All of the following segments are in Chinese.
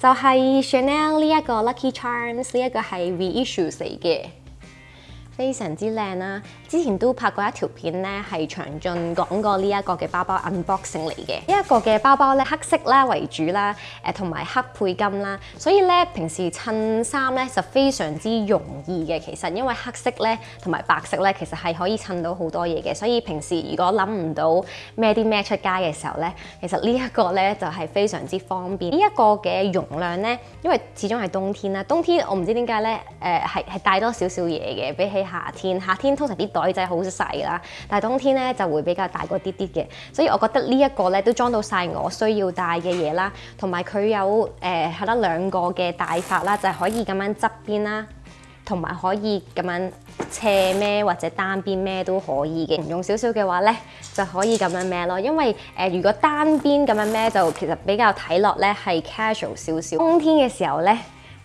就係 Chanel 呢一個 Lucky Charms 呢一個係 v i s s u e s 嚟嘅。非常之靚啦，之前都拍過一條片咧，係長俊講過呢一個嘅包包 unboxing 嚟嘅。呢一個嘅包包咧，黑色啦為主啦，誒同埋黑配金啦，所以咧平時襯衫咧就非常之容易嘅。其實因為黑色咧同埋白色咧，其實係可以襯到好多嘢嘅。所以平時如果諗唔到咩啲咩出街嘅時候咧，其實呢一個咧就係非常之方便。呢一個嘅容量咧，因為始終係冬天啦，冬天我唔知點解咧，誒係係帶多少少嘢嘅，比起夏天，夏天通常啲袋仔好細啦，但系冬天咧就會比較大個啲啲嘅，所以我覺得呢一個咧都裝到晒我需要帶嘅嘢啦，同埋佢有誒得兩個嘅帶法啦，就係可以咁樣側邊啦，同埋可以咁樣斜孭或者單邊孭都可以嘅。用少少嘅話咧就可以咁樣孭咯，因為誒如果單邊咁樣孭就其實比較睇落咧係 casual 少少。冬天嘅時候咧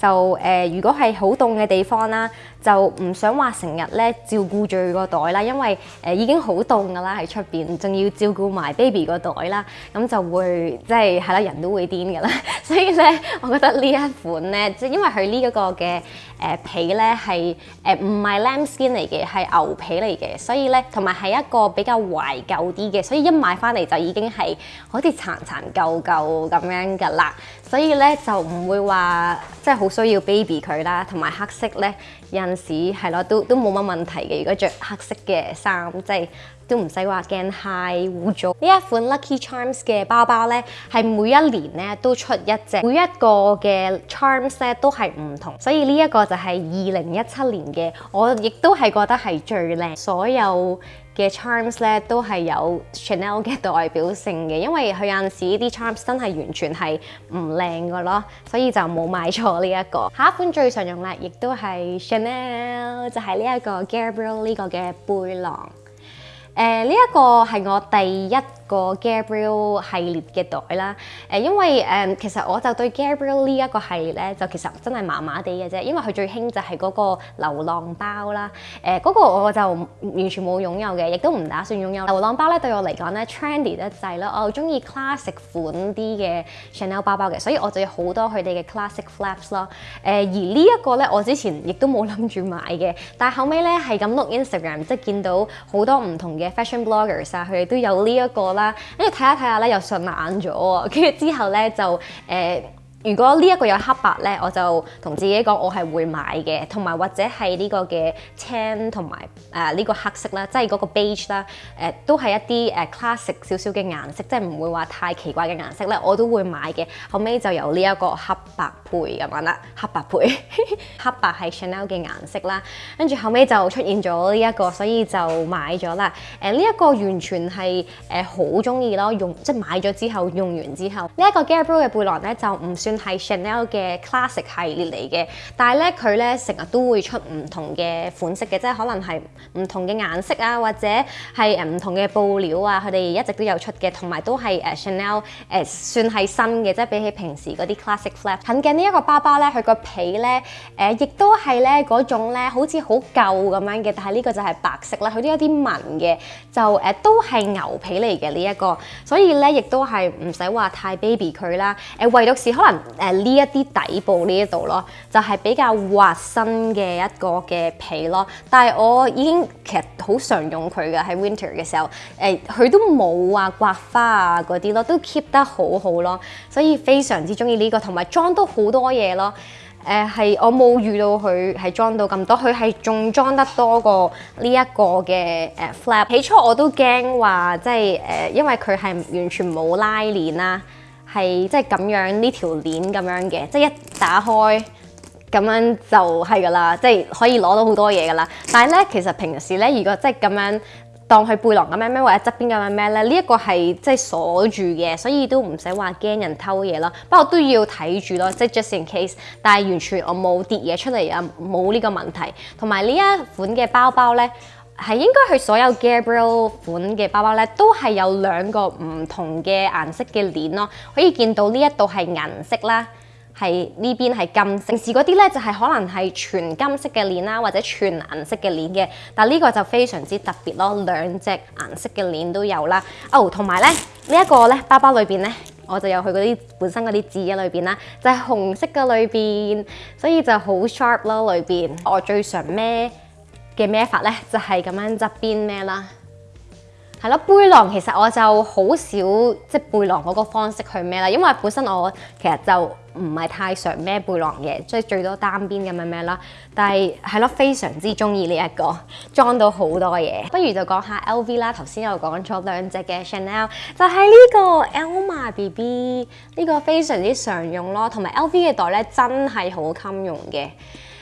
就誒如果係好凍嘅地方啦。就唔想話成日咧照顧住個袋啦，因為诶已經好凍噶啦喺出边仲要照顧埋 baby 個袋啦，咁就會即係係啦人都會癲噶啦，所以咧我覺得呢一款咧，即系因為佢呢一個嘅诶皮咧係诶唔係 l a m b skin 嚟嘅，係牛皮嚟嘅，所以咧同埋係一個比較懷舊啲嘅，所以一買翻嚟就已經係好似殘殘舊舊咁樣噶啦，所以咧就唔會話即係好需要 baby 佢啦，同埋黑色咧人。市係咯，都都冇乜問題嘅。如果著黑色嘅衫，即係都唔使話驚太污糟。呢一款 Lucky Charms 嘅包包咧，係每一年咧都出一隻，每一個嘅 Charms 咧都係唔同。所以呢一個就係二零一七年嘅，我亦都係覺得係最靚所有。嘅 charms 咧都係有 Chanel 嘅代表性嘅，因為佢有陣時啲 charms 真係完全係唔靚噶咯，所以就冇買錯呢一個。下一款最常用啦，亦都係 Chanel，就係呢一個 Gabriel 呢個嘅背囊。誒，呢一個係我第一。個 Gabriel 系列嘅袋啦，因為其實我就對 Gabriel 呢一個系列咧，就其實真係麻麻地嘅啫，因為佢最興就係嗰個流浪包啦，誒，嗰個我就完全冇擁有嘅，亦都唔打算擁有。流浪包咧對我嚟講咧，trendy 得滯咯，我中意 classic 款啲嘅 Chanel 包包嘅，所以我就有好多佢哋嘅 classic flaps 咯，而呢一個咧，我之前亦都冇諗住買嘅，但係後屘咧係咁 look Instagram，即係見到好多唔同嘅 fashion bloggers 啊，佢哋都有呢一個啦。跟住睇下睇下咧又順眼咗喎，跟住之後咧就誒。如果呢一個有黑白咧，我就同自己講我係會買嘅，同埋或者係呢個嘅青同埋誒呢個黑色啦，即係嗰個 beige 啦，誒都係一啲 classic 少少嘅顏色，即係唔會話太奇怪嘅顏色咧，我都會買嘅。後尾就由呢一個黑白配咁樣啦，黑白配，黑白係 Chanel 嘅顏色啦。跟住後尾就出現咗呢一個，所以就買咗啦。誒呢一個完全係誒好中意咯，用即係買咗之後用完之後，呢一個 Gabrielle 嘅背囊咧就唔算。算係 Chanel 嘅 Classic 系列嚟嘅，但係咧佢咧成日都會出唔同嘅款式嘅，即係可能係唔同嘅顏色啊，或者係唔同嘅布料啊，佢哋一直都有出嘅，同埋都係 Chanel 誒算係新嘅，即係比起平時嗰啲 Classic Flap。近鏡呢一個包包咧，佢個皮咧誒亦都係咧嗰種咧好似好舊咁樣嘅，但係呢個就係白色啦，佢都有啲紋嘅，就誒都係牛皮嚟嘅呢一個，所以咧亦都係唔使話太 baby 佢啦，誒唯獨是可能。誒呢一啲底部呢一度咯，就係比較滑身嘅一個嘅皮咯。但係我已經其實好常用佢嘅喺 winter 嘅時候，誒佢都冇話刮花啊嗰啲咯，都 keep 得好好咯。所以非常之中意呢個，同埋裝都好多嘢咯。誒係我冇遇到佢係裝到咁多，佢係仲裝得多過呢一個嘅誒 flap。起初我都驚話即係誒，因為佢係完全冇拉鏈啦。係即係咁樣呢條鏈咁樣嘅，即係一打開咁樣就係噶啦，即係可以攞到好多嘢噶啦。但係咧，其實平時咧，如果即係咁樣當佢背囊咁樣咩，或者側邊咁樣咩咧，呢一個係即係鎖住嘅，所以都唔使話驚人偷嘢咯。不過都要睇住咯，即係 just in case。但係完全我冇跌嘢出嚟啊，冇呢個問題。同埋呢一款嘅包包咧。係應該佢所有 Gabriel 款嘅包包咧，都係有兩個唔同嘅顏色嘅鏈咯。可以見到呢一度係銀色啦，係呢邊係金色。平時嗰啲咧就係可能係全金色嘅鏈啦，或者全銀色嘅鏈嘅。但呢個就非常之特別咯，兩隻顏色嘅鏈都有啦。哦，同埋咧，呢一個咧包包裏面咧，我就有佢嗰啲本身嗰啲字啊裏邊啦，就係紅色嘅裏邊，所以就好 sharp 咯裏邊。我最常孭。嘅孭法咧就係咁樣側邊孭啦，係咯背囊其實我就好少即係背囊嗰個方式去孭啦，因為本身我其實就唔係太常孭背囊嘅，即係最多單邊咁樣孭啦。但係係咯，非常之中意呢一個裝到好多嘢，不如就講下 LV 啦。頭先又講咗兩隻嘅 Chanel，就係呢個 Elma BB 呢個非常之常用咯，同埋 LV 嘅袋咧真係好襟用嘅。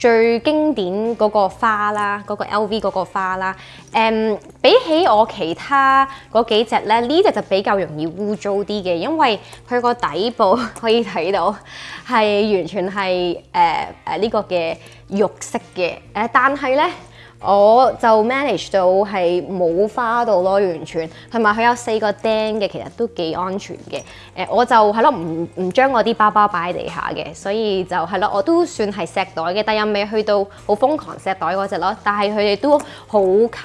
最經典嗰個花啦，嗰個 LV 嗰個花啦，誒，比起我其他嗰幾隻咧，呢只就比較容易污糟啲嘅，因為佢個底部可以睇到係完全係誒誒呢個嘅肉色嘅，誒，但係咧。我就 manage 到係冇花到咯，完全。同埋佢有四個釘嘅，其實都幾安全嘅。我就係咯，唔唔將我啲包包擺喺地下嘅，所以就係咯，我都算係石袋嘅，但又未去到好瘋狂石袋嗰只咯。但係佢哋都好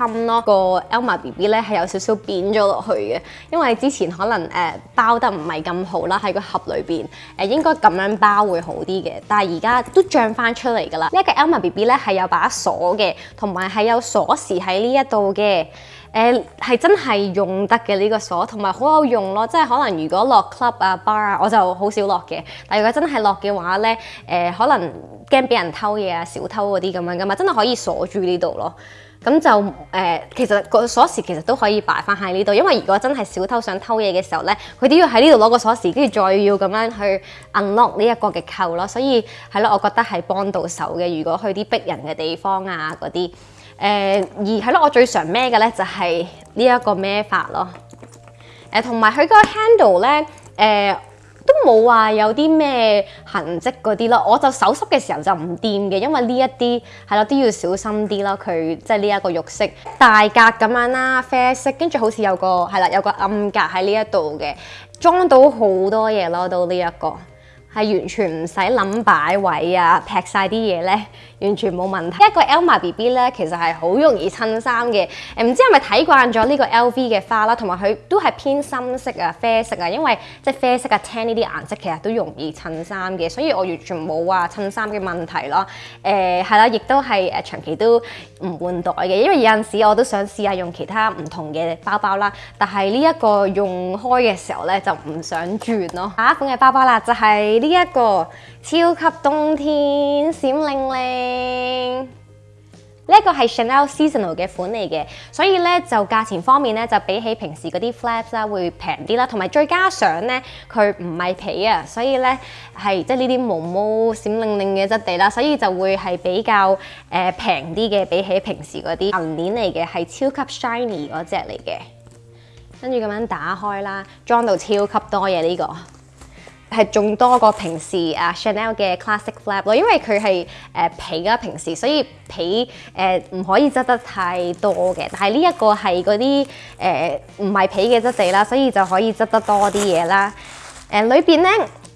襟咯。個 Elma B B 咧係有少少扁咗落去嘅，因為之前可能誒包得唔係咁好啦，喺個盒裏面，誒應該咁樣包會好啲嘅。但係而家都漲翻出嚟㗎啦。呢一個 Elma B B 咧係有把鎖嘅，同埋。係有鎖匙喺呢一度嘅，誒係真係用得嘅呢個鎖，同埋好有用咯。即係可能如果落 club 啊 bar 啊，我就好少落嘅。但如果真係落嘅話咧，誒可能驚俾人偷嘢啊，小偷嗰啲咁樣噶嘛，真係可以鎖住呢度咯。咁就誒，其實個鎖匙其實都可以擺翻喺呢度，因為如果真係小偷想偷嘢嘅時候咧，佢都要喺呢度攞個鎖匙，跟住再要咁樣去 unlock 呢一個嘅扣咯。所以係咯，我覺得係幫到手嘅。如果去啲逼人嘅地方啊，嗰啲。誒而係咯，我最常孭嘅咧就係呢一個孭法咯。誒同埋佢個 handle 咧，誒都冇話有啲咩痕跡嗰啲咯。我就手濕嘅時候就唔掂嘅，因為呢一啲係咯都要小心啲咯。佢即係呢一個肉色大格咁樣啦，啡色跟住好似有個係啦，有個暗格喺呢一度嘅，裝到好多嘢咯，到呢一個。系完全唔使谂擺位啊，劈晒啲嘢咧，完全冇問題。一個 Elma B B 咧，其實係好容易襯衫嘅。唔知係咪睇慣咗呢個 L V 嘅花啦，同埋佢都係偏深色啊、啡色啊，因為即係啡色啊、tan 呢啲顏色其實都容易襯衫嘅，所以我完全冇話襯衫嘅問題咯。誒係啦，亦都係誒長期都唔換袋嘅，因為有陣時我都想試下用其他唔同嘅包包啦。但係呢一個用開嘅時候咧，就唔想轉咯。下一款嘅包包啦，就係。呢一個超級冬天閃靈靈，呢個係 Chanel Seasonal 嘅款嚟嘅，所以咧就價錢方面咧就比起平時嗰啲 flaps 啦會平啲啦，同埋再加上咧佢唔係皮啊，所以咧係即係呢啲毛毛閃靈靈嘅質地啦，所以就會係比較誒平啲嘅，比起平時嗰啲銀鏈嚟嘅係超級 shiny 嗰只嚟嘅，跟住咁樣打開啦，裝到超級多嘢呢個。係仲多過平時啊 Chanel 嘅 classic flap 咯，因為佢係誒皮啦，平時所以皮誒唔可以質得太多嘅。但係呢一個係嗰啲誒唔係皮嘅質地啦，所以就可以質得多啲嘢啦。誒裏邊咧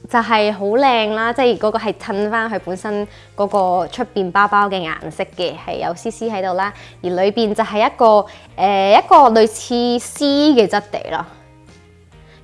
就係好靚啦，即係嗰個係襯翻佢本身嗰個出邊包包嘅顏色嘅，係有絲絲喺度啦。而裏邊就係一個誒一個類似絲嘅質地咯。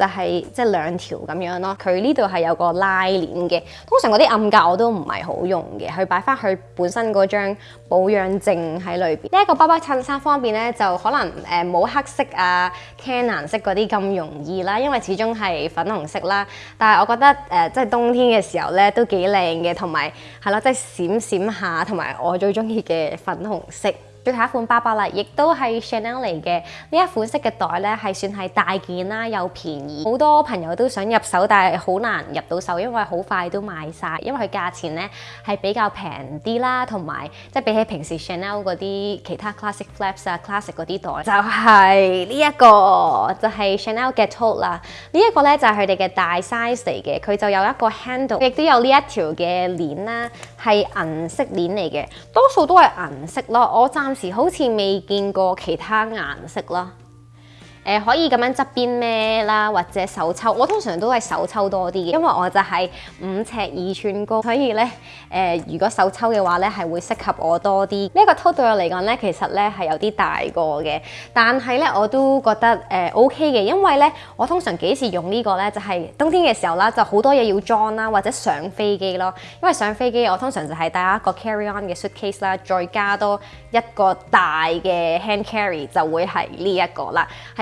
就係即係兩條咁樣咯，佢呢度係有個拉鏈嘅。通常嗰啲暗格我都唔係好用嘅，佢擺翻佢本身嗰張保養證喺裏邊。呢一個包包襯衫方面咧，就可能誒冇黑色啊、can 色嗰啲咁容易啦，因為始終係粉紅色啦。但係我覺得誒，即係冬天嘅時候咧，都幾靚嘅，同埋係咯，即係閃閃下，同埋我最中意嘅粉紅色。最後一款巴包啦，亦都係 Chanel 嚟嘅。呢一款式嘅袋咧，係算係大件啦，又便宜，好多朋友都想入手，但係好難入到手，因為好快都賣曬。因為佢價錢咧係比較平啲啦，同埋即係比起平時 Chanel 嗰啲其他 Classic Flaps 啊、Classic 嗰啲袋，就係呢一個，就係 Chanel 嘅 Tote 啦。呢一個咧就係佢哋嘅大 size 嚟嘅，佢就有一個 handle，亦都有呢一條嘅鏈啦，係銀色鏈嚟嘅，多數都係銀色咯。我贊。暫時好似未見過其他顏色咯～誒可以咁樣側邊咩啦，或者手抽，我通常都係手抽多啲嘅，因為我就係五尺二寸高，所以咧誒如果手抽嘅話咧係會適合我多啲。呢個抽對我嚟講咧，其實咧係有啲大個嘅，但係咧我都覺得誒 OK 嘅，因為咧我通常幾時用呢個咧，就係冬天嘅時候啦，就好多嘢要裝啦，或者上飛機咯，因為上飛機我通常就係帶一個 carry on 嘅 suitcase 啦，再加多一個大嘅 hand carry 就會係呢一個啦，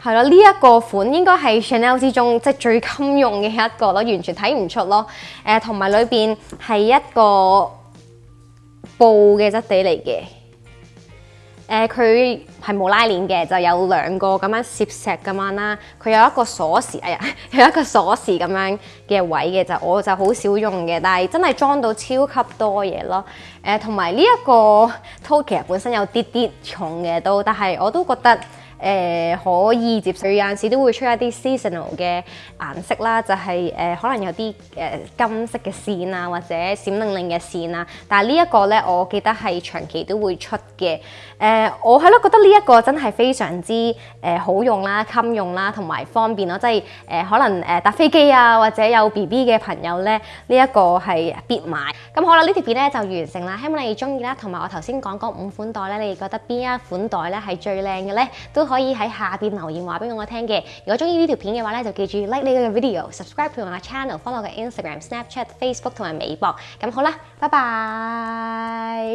係咯，呢一個款應該係 Chanel 之中即最襟用嘅一個咯，完全睇唔出咯。誒，同埋裏面係一個布嘅質地嚟嘅。誒，佢係冇拉鏈嘅，就有兩個咁樣攝石咁樣啦。佢有一個鎖匙，哎呀，有一個鎖匙咁樣嘅位嘅就我就好少用嘅，但係真係裝到超級多嘢咯。誒，同埋呢一個 t o k e 本身有啲啲重嘅都，但係我都覺得。誒可以接受，有陣時都會出一啲 seasonal 嘅顏色啦，就係誒可能有啲誒金色嘅線啊，或者閃靈靈嘅線啊。但係呢一個咧，我記得係長期都會出嘅。誒，我係咯覺得呢一個真係非常之誒好用啦、襟用啦，同埋方便咯，即係誒可能誒搭飛機啊，或者有 BB 嘅朋友咧，呢一個係必買。咁好啦，呢條片咧就完成啦，希望你中意啦。同埋我頭先講嗰五款袋咧，你覺得邊一款袋咧係最靚嘅咧？都可以喺下面留言話俾我聽嘅。如果中意呢條片嘅話咧，就記住 like 呢個 video，subscribe 住埋嘅 channel，follow 我嘅 Instagram、Snapchat、Facebook 同埋微博。咁好啦，拜拜。